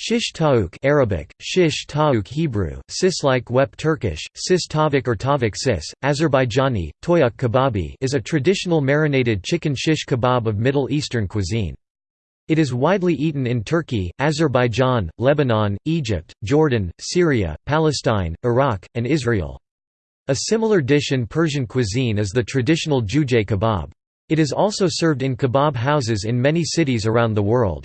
Shish taouk Arabic, shish taouk Hebrew, sis-like wep Turkish, sis tavuk or tavuk sis, Azerbaijani, toyuk kebabi is a traditional marinated chicken shish kebab of Middle Eastern cuisine. It is widely eaten in Turkey, Azerbaijan, Lebanon, Egypt, Jordan, Syria, Palestine, Iraq, and Israel. A similar dish in Persian cuisine is the traditional jujay kebab. It is also served in kebab houses in many cities around the world.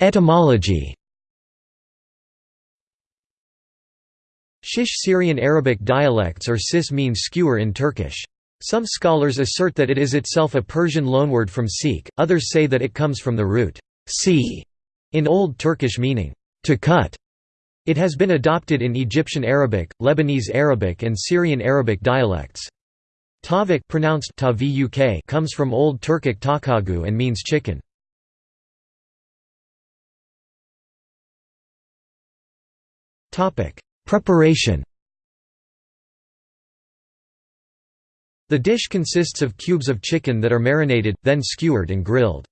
Etymology Shish Syrian Arabic dialects or sis means skewer in Turkish. Some scholars assert that it is itself a Persian loanword from Sikh, others say that it comes from the root si in Old Turkish meaning to cut. It has been adopted in Egyptian Arabic, Lebanese Arabic and Syrian Arabic dialects. Tavuk pronounced comes from Old Turkic takagu and means chicken. Preparation The dish consists of cubes of chicken that are marinated, then skewered and grilled.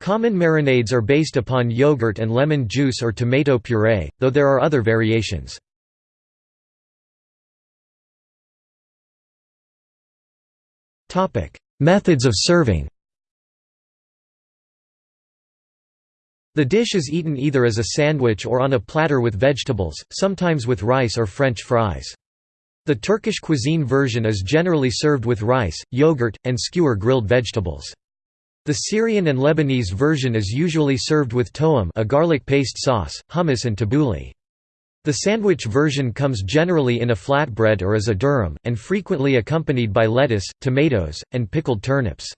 Common marinades are based upon yogurt and lemon juice or tomato puree, though there are other variations. Methods of serving The dish is eaten either as a sandwich or on a platter with vegetables, sometimes with rice or French fries. The Turkish cuisine version is generally served with rice, yogurt, and skewer grilled vegetables. The Syrian and Lebanese version is usually served with toum a garlic paste sauce, hummus and tabbouleh. The sandwich version comes generally in a flatbread or as a durum, and frequently accompanied by lettuce, tomatoes, and pickled turnips.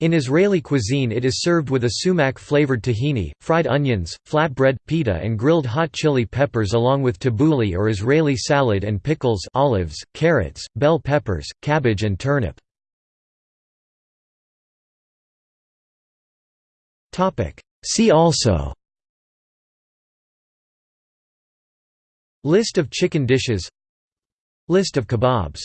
In Israeli cuisine it is served with a sumac-flavored tahini, fried onions, flatbread, pita and grilled hot chili peppers along with tabbouleh or Israeli salad and pickles olives, carrots, bell peppers, cabbage and turnip. See also List of chicken dishes List of kebabs